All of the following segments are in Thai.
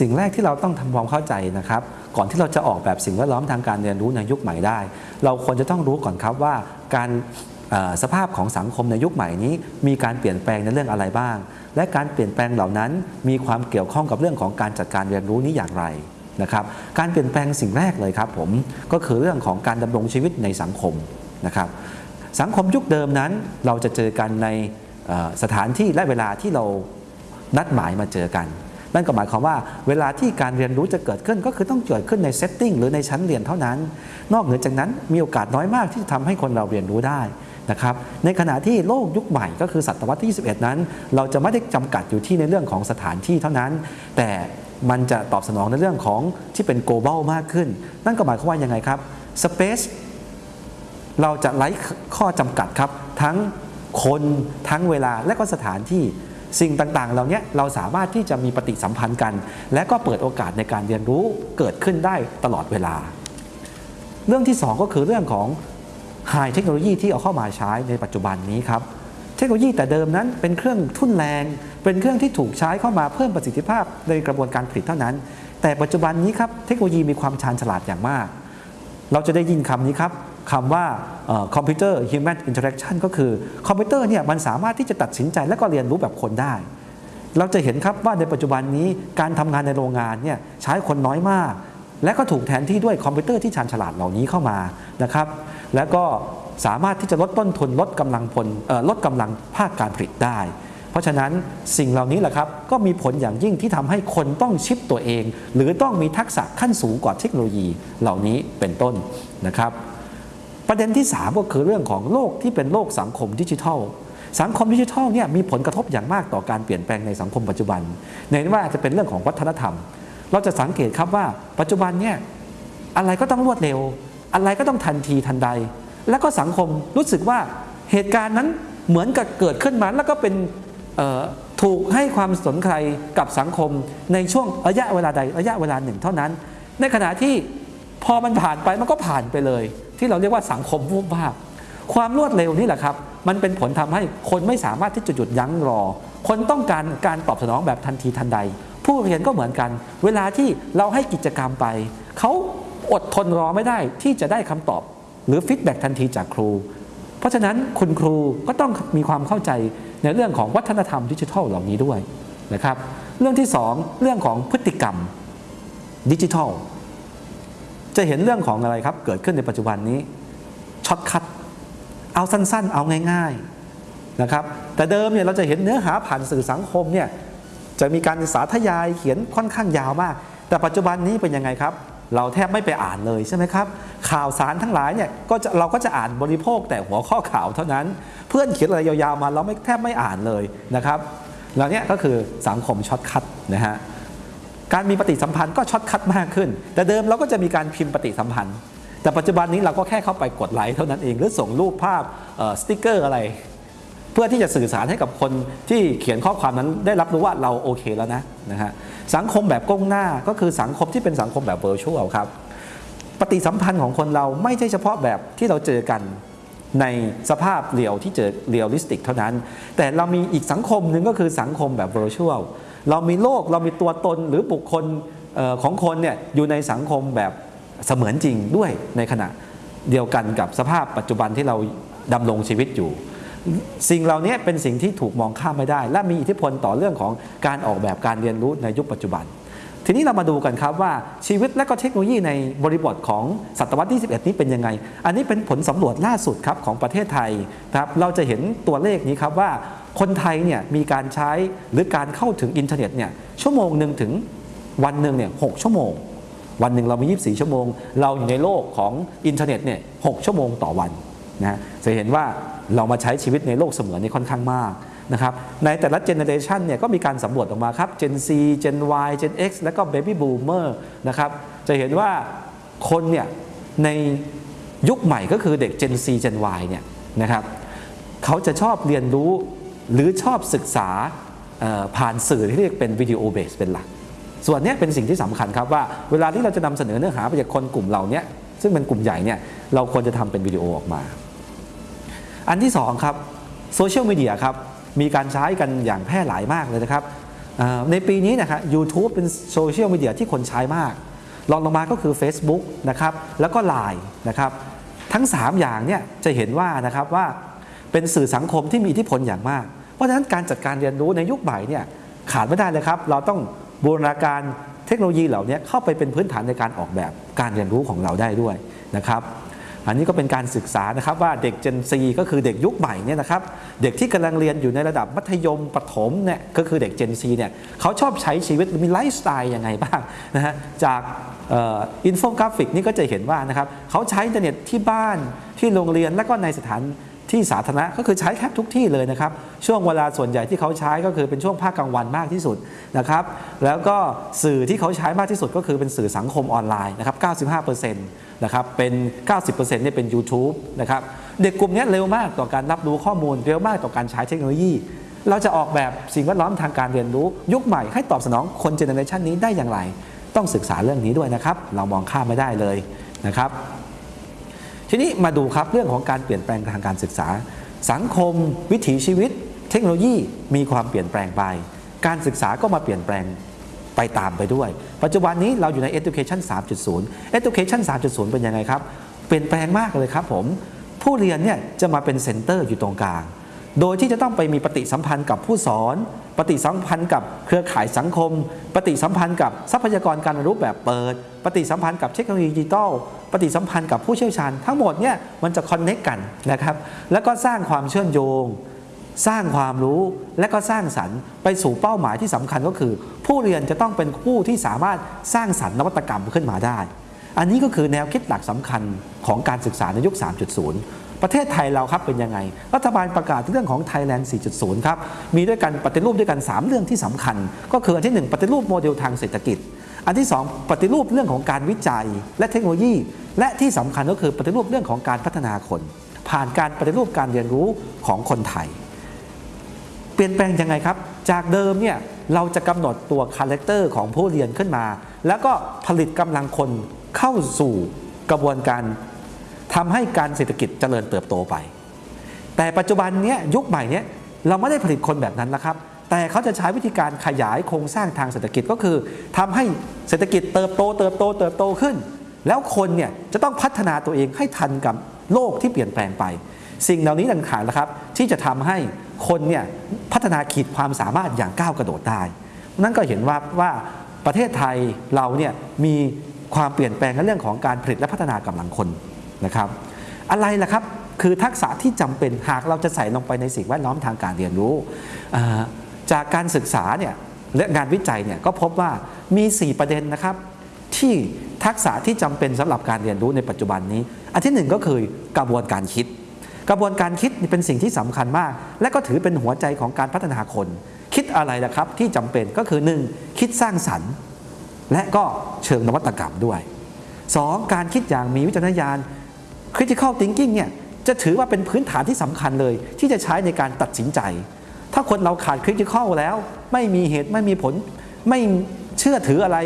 สิ่งแรกที่เราต้องทำความเข้าใจนะครับ ก่อนที่เราจะออกแบบสิ่งแวดล้อมทางการเรียนรู้ในยุคใหม่ได้ เราควรจะต้องรู้ก่อนครับว่าการสภาพของสังคมในยุคใหม่นี้ มีการเปลี่ยนแปลงในเรื่องอะไรบ้าง และการเปลี่ยนแปลงเหล่านั้น มีความเกี่ยวข้องกับเรื่องของการจัดการเรียนรู้นี้อย่างไรนะครับ การเปลี่ยนแปลงสิ่งแรกเลยครับผมก็คือเรื่องของการดำรงชีวิตในสังคมนะครับสังคมยุคเดิมนั้น เราจะเจอกันในสถานที่และเวลาที่เรานัดหมายมาเจอกัน นั่นก็หมายความว่าเวลาที่การเรียนรู้จะเกิดขึ้นก็คือต้องเกิดขึ้นในเซตติ้งหรือในชั้นเรียนเท่านั้น นอกเหนือจากนั้นมีโอกาสน้อยมากที่จะทำให้คนเราเรียนรู้ได้นะครับในขณะที่โลกยุคใหม่ก็คือศตวรรษที่ 21 นั้น เราจะไม่ได้จำกัดอยู่ที่ในเรื่องของสถานที่เท่านั้น แต่มันจะตอบสนองในเรื่องของที่เป็น global มากขึ้น นั่นก็หมายความว่ายังไงครับ space เราจะไร้ข้อจำกัดครับ ทั้งคนทั้งเวลาและก็สถานที่ สิ่งต่างๆ เหล่านี้เราสามารถที่จะมีปฏิสัมพันธ์กัน และก็เปิดโอกาสในการเรียนรู้เกิดขึ้นได้ตลอดเวลา เรื่องที่ 2 ก็คือเรื่องของไฮเทคโนโลยีที่เอาเข้ามาใช้ในปัจจุบันนี้ครับเทคโนโลยีแต่เดิมนั้นเป็นเครื่องทุ่นแรง เป็นเครื่องที่ถูกใช้เข้ามาเพิ่มประสิทธิภาพในกระบวนการผลิตเท่านั้น แต่ปัจจุบันนี้ครับเทคโนโลยีมีความชาญฉลาดอย่างมาก เราจะได้ยินคำนี้ครับ คำว่าคอมพิวเตอร์ human interaction ก็คือคอมพิวเตอร์เนี่ยมันสามารถที่จะตัดสินใจและก็เรียนรู้แบบคนได้ เราจะเห็นครับว่าในปัจจุบันนี้การทำงานในโรงงานเนี่ยใช้คนน้อยมาก และก็ถูกแทนที่ด้วยคอมพิวเตอร์ที่ชาญฉลาดเหล่านี้เข้ามานะครับแล้วก็สามารถที่จะลดต้นทุนลดกำลังพลลดกำลังภาคการผลิตได้ เพราะฉะนั้นสิ่งเหล่านี้แหละครับก็มีผลอย่างยิ่งที่ทำให้คนต้อง shift ตัวเอง หรือต้องมีทักษะขั้นสูงกว่าเทคโนโลยีเหล่านี้เป็นต้นนะครับ ประเด็นที่ 3 ก็คือเรื่องของโลกที่เป็นโลกสังคมดิจิทัล สังคมดิจิทัลเนี่ยมีผลกระทบอย่างมากต่อการเปลี่ยนแปลงในสังคมปัจจุบันในว่าจะเป็นเรื่องของวัฒนธรรม เราจะสังเกตครับว่าปัจจุบันเนี่ยอะไรก็ต้องรวดเร็ว อะไรก็ต้องทันทีทันใด แล้วก็สังคมรู้สึกว่าเหตุการณ์นั้นเหมือนกับเกิดขึ้นมาแล้วก็เป็นถูกให้ความสนใจกับสังคมในช่วงระยะเวลาใดระยะเวลาหนึ่งเท่านั้น ในขณะที่พอมันผ่านไปมันก็ผ่านไปเลย ที่เราเรียกว่าสังคมวูบวาบความรวดเร็วนี่แหละครับ มันเป็นผลทำให้คนไม่สามารถที่จะหยุดยั้งรอ คนต้องการการตอบสนองแบบทันทีทันใด ผู้เรียนก็เหมือนกัน เวลาที่เราให้กิจกรรมไป เขาอดทนรอไม่ได้ที่จะได้คำตอบ หรือฟีดแบ็ทันทีจากครู เพราะฉะนั้นคุณครูก็ต้องมีความเข้าใจในเรื่องของวัฒนธรรมดิจิทัลเหล่านี้ด้วยนะครับ เรื่องที่ 2 เรื่องของพฤติกรรมดิจิทัล จะเห็นเรื่องของอะไรครับ เกิดขึ้นในปัจจุบันนี้ shortcut เอาสั้นๆ เอาง่าย ๆนะครับ แต่เดิมเนี่ยเราจะเห็นเนื้อหาผ่านสื่อสังคมเนี่ยจะมีการสาธยายเขียนค่อนข้างยาวมาก แต่ปัจจุบันนี้เป็นยังไงครับ เราแทบไม่ไปอ่านเลยใช่ไหมครับ ข่าวสารทั้งหลายเนี่ยก็จะเราก็จะอ่านบริโภคแต่หัวข้อข่าวเท่านั้น เพื่อนเขียนอะไรยาวๆมาเราไม่แทบไม่อ่านเลยนะครับแล้วเนี่ยก็คือสังคม shortcut นะฮะ การมีปฏิสัมพันธ์ก็ shortcut มากขึ้น แต่เดิมเราก็จะมีการพิมพ์ปฏิสัมพันธ์ แต่ปัจจุบันนี้เราก็แค่เข้าไปกดไลค์เท่านั้นเอง หรือส่งรูปภาพสติกเกอร์อะไร เพื่อที่จะสื่อสารให้กับคนที่เขียนข้อความนั้นได้รับรู้ว่าเราโอเคแล้วนะนะฮะสังคมแบบก้มหน้าก็คือสังคมที่เป็นสังคมแบบ virtual ครับปฏิสัมพันธ์ของคนเราไม่ใช่เฉพาะแบบที่เราเจอกันในสภาพเรียวที่เจอ realistic เท่านั้น แต่เรามีอีกสังคมหนึ่งก็คือสังคมแบบ virtual เรามีโลกเรามีตัวตนหรือบุคคลออของคนเนี่ยอยู่ในสังคมแบบเสมือนจริงด้วยในขณะเดียวกันกับสภาพปัจจุบันที่เราดำรงชีวิตอยู่ สิ่งเหล่านี้เป็นสิ่งที่ถูกมองข้ามไม่ได้ และมีอิทธิพลต่อเรื่องของการออกแบบการเรียนรู้ในยุคปัจจุบัน ทีนี้เรามาดูกันครับว่าชีวิตและก็เทคโนโลยีในบริบทของศตวรรษที่ 21 นี้เป็นยังไง อันนี้เป็นผลสำรวจล่าสุดครับของประเทศไทยครับเราจะเห็นตัวเลขนี้ครับว่าคนไทยเนี่ยมีการใช้หรือการเข้าถึงอินเทอร์เน็ตเนี่ยชั่วโมงหนึ่งถึงวันหนึ่งเนี่ยหกชั่วโมง วันหนึ่งเรามี 24 ชั่วโมง เราอยู่ในโลกของอินเทอร์เน็ตเนี่ย6ชั่วโมงต่อวันนะฮะจะเห็นว่าเรามาใช้ชีวิตในโลกเสมือนนี่ค่อนข้างมาก นะครับในแต่ละเจเนเรชันเนี่ยก็มีการสำรวจออกมาครับ Gen Z Gen Y Gen X แล้วก็ Baby Boomer นะครับจะเห็นว่าคนเนี่ยในยุคใหม่ก็คือเด็ก Gen Z Gen Y เนี่ยนะครับเขาจะชอบเรียนรู้หรือชอบศึกษาผ่านสื่อที่เรียกเป็นวิดีโอเบสเป็นหลัก ส่วนนี้เป็นสิ่งที่สำคัญครับว่าเวลาที่เราจะนำเสนอเนื้อหาไปจากคนกลุ่มเหล่านี้ซึ่งเป็นกลุ่มใหญ่เนี่ยเราควรจะทำเป็นวิดีโอออกมา อันที่สองครับโซเชียลมีเดียครับ มีการใช้กันอย่างแพร่หลายมากเลยนะครับในปีนี้นะครับ YouTube เป็นโซเชียลมีเดียที่คนใช้มากรองลงมาก็คือ Facebook นะครับแล้วก็ Line นะครับทั้ง 3 อย่างเนี่ยจะเห็นว่านะครับว่าเป็นสื่อสังคมที่มีอิทธิพลอย่างมาก เพราะฉะนั้นการจัดการเรียนรู้ในยุคใหม่เนี่ยขาดไม่ได้เลยครับ เราต้องบูรณาการเทคโนโลยีเหล่านี้เข้าไปเป็นพื้นฐานในการออกแบบการเรียนรู้ของเราได้ด้วยนะครับ อันนี้ก็เป็นการศึกษานะครับว่าเด็ก Gen Z ก็คือเด็กยุคใหม่เนี่ยนะครับเด็กที่กำลังเรียนอยู่ในระดับมัธยมประถมเนี่ยก็คือเด็ก Gen Z เนี่ยเขาชอบใช้ชีวิตมีไลฟ์สไตล์ยังไงบ้างนะฮะจากอินโฟกราฟิกนี่ก็จะเห็นว่านะครับเขาใช้อินเทอร์เน็ตที่บ้านที่โรงเรียนและก็ในสถาน ที่สาธารณะก็คือใช้แทบทุกที่เลยนะครับ ช่วงเวลาส่วนใหญ่ที่เขาใช้ก็คือเป็นช่วงภาคกลางวันมากที่สุดนะครับ แล้วก็สื่อที่เขาใช้มากที่สุดก็คือเป็นสื่อสังคมออนไลน์นะครับ 95%นะครับเป็น 90%เนี่ยเป็น YouTube นะครับเด็กกลุ่มนี้เร็วมากต่อการรับรู้ข้อมูลเร็วมากต่อการใช้เทคโนโลยี เราจะออกแบบสิ่งแวดล้อมทางการเรียนรู้ ยุคใหม่ให้ตอบสนองคนเจเนอเรชันนี้ได้อย่างไร ต้องศึกษาเรื่องนี้ด้วยนะครับ เรามองข้ามไม่ได้เลยนะครับ ทีนี้มาดูครับเรื่องของการเปลี่ยนแปลงทางการศึกษา สังคม วิถีชีวิต เทคโนโลยีมีความเปลี่ยนแปลงไป การศึกษาก็มาเปลี่ยนแปลงไปตามไปด้วย ปัจจุบันนี้เราอยู่ใน education 3.0 education 3.0 เป็นยังไงครับ เปลี่ยนแปลงมากเลยครับผม ผู้เรียนเนี่ยจะมาเป็น center อยู่ตรงกลาง โดยที่จะต้องไปมีปฏิสัมพันธ์กับผู้สอน ปฏิสัมพันธ์กับเครือข่ายสังคม ปฏิสัมพันธ์กับทรัพยากรการเรียนรู้แบบเปิด ปฏิสัมพันธ์กับเทคโนโลยีดิจิทัลปฏิสัมพันธ์กับผู้เชี่ยวชาญ ทั้งหมดเนี่ยมันจะคอนเน็กกันนะครับ แล้วก็สร้างความเชื่อมโยง สร้างความรู้ และก็สร้างสรรค์ไปสู่เป้าหมายที่สำคัญก็คือ ผู้เรียนจะต้องเป็นผู้ที่สามารถสร้างสรรค์นวัตกรรมขึ้นมาได้ อันนี้ก็คือแนวคิดหลักสำคัญของการศึกษาในยุค 3.0 ประเทศไทยเราครับเป็นยังไง รัฐบาลประกาศเรื่องของ Thailand 4.0 ครับ มีด้วยกันปฏิรูปด้วยกัน 3 เรื่องที่สำคัญ ก็คืออันที่ 1 ปฏิรูปโมเดลทางเศรษฐกิจ อันที่ 2 ปฏิรูปเรื่องของการวิจัยและเทคโนโลยี และที่สำคัญก็คือปฏิรูปเรื่องของการพัฒนาคน ผ่านการปฏิรูปการเรียนรู้ของคนไทย เปลี่ยนแปลงยังไงครับ จากเดิมเนี่ยเราจะกำหนดตัว character ของผู้เรียนขึ้นมา แล้วก็ผลิตกำลังคนเข้าสู่กระบวนการ ทำให้การเศรษฐกิจเจริญเติบโตไป แต่ปัจจุบันเนี้ยยุคใหม่เนี้ยเราไม่ได้ผลิตคนแบบนั้นนะครับ แต่เขาจะใช้วิธีการขยายโครงสร้างทางเศรษฐกิจก็คือทำให้เศรษฐกิจเติบโต เติบโต เติบโตขึ้น แล้วคนเนี่ยจะต้องพัฒนาตัวเองให้ทันกับโลกที่เปลี่ยนแปลงไป สิ่งเหล่านี้ต่างๆนะครับ ที่จะทำให้คนเนี่ยพัฒนาขีดความสามารถอย่างก้าวกระโดดได้นั่นก็เห็นว่าว่าประเทศไทยเราเนี่ยมีความเปลี่ยนแปลงในเรื่องของการผลิตและพัฒนากำลังคน นะครับอะไรล่ะครับคือทักษะที่จำเป็นหากเราจะใส่ลงไปในสิ่งแวดล้อมทางการเรียนรู้ จากการศึกษาเนี่ยและงานวิจัยเนี่ยก็พบว่ามี 4 ประเด็นนะครับ ที่ทักษะที่จำเป็นสำหรับการเรียนรู้ในปัจจุบันนี้ อันที่หนึ่งก็คือกระบวนการคิด กระบวนการคิดเป็นสิ่งที่สำคัญมาก และก็ถือเป็นหัวใจของการพัฒนาคน คิดอะไรล่ะครับที่จำเป็นก็คือ 1. คิดสร้างสรรค์ และก็เชิงนวัตกรรมด้วย 2. การคิดอย่างมีวิจารณญาณ critical thinking เนี่ยจะถือว่าเป็นพื้นฐานที่สำคัญเลย ที่จะใช้ในการตัดสินใจ ถ้าคนเราขาด critical แล้ว ไม่มีเหตุไม่มีผล ไม่เชื่อถืออะไร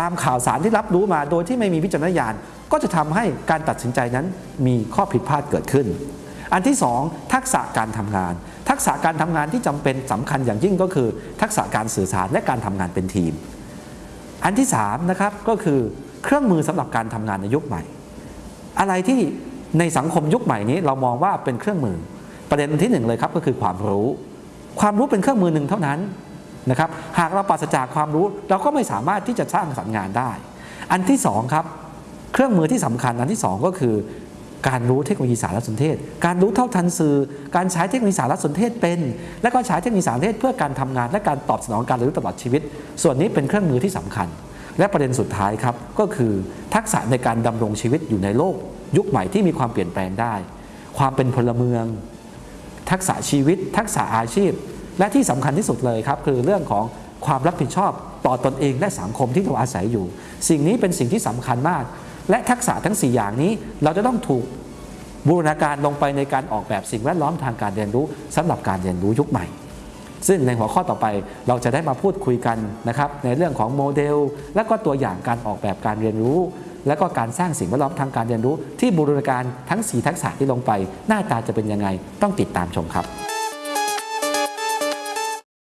ตามข่าวสารที่รับรู้มาโดยที่ไม่มีวิจารณญาณ ก็จะทำให้การตัดสินใจนั้นมีข้อผิดพลาดเกิดขึ้น อันที่สองทักษะการทำงาน ทักษะการทำงานที่จำเป็นสำคัญอย่างยิ่งก็คือ ทักษะการสื่อสารและการทำงานเป็นทีม อันที่3นะครับก็คือเครื่องมือสำหรับการทำงานในยุคใหม่ อะไรที่ในสังคมยุคใหม่นี้เรามองว่าเป็นเครื่องมือ ประเด็นที่หนึ่งเลยครับก็คือความรู้ ความรู้เป็นเครื่องมือหนึ่งเท่านั้นนะครับหากเราปราศจากความรู้เราก็ไม่สามารถที่จะสร้างสรรค์งานได้ อันที่สองครับเครื่องมือที่สำคัญอันที่สองก็คือ การรู้เทคโนโลยีสารสนเทศ การรู้เท่าทันสื่อ การใช้เทคโนโลยีสารสนเทศเป็น และก็ใช้เทคโนโลยีสารสนเทศเพื่อการทำงานและการตอบสนองการเรียนรู้ตลอดชีวิต ส่วนนี้เป็นเครื่องมือที่สำคัญ และประเด็นสุดท้ายครับก็คือทักษะในการดำรงชีวิตอยู่ในโลก ยุคใหม่ที่มีความเปลี่ยนแปลงได้ ความเป็นพลเมือง ทักษะชีวิต ทักษะอาชีพ และที่สำคัญที่สุดเลยครับ คือเรื่องของความรับผิดชอบต่อตอนเองและสังคมที่เราอาศัยอยู่ สิ่งนี้เป็นสิ่งที่สำคัญมาก และทักษะทั้ง 4 อย่างนี้เราจะต้องถูกบูรณาการลงไปในการออกแบบสิ่งแวดล้อมทางการเรียนรู้สำหรับการเรียนรู้ยุคใหม่ ซึ่งในหัวข้อต่อไปเราจะได้มาพูดคุยกันนะครับในเรื่องของโมเดล และก็ตัวอย่างการออกแบบการเรียนรู้ และก็การสร้างสิ่งแวดล้อมทางการเรียนรู้ ที่บูรณาการทั้ง 4 ทักษะที่ลงไป หน้าตาจะเป็นยังไงต้องติดตามชมครับ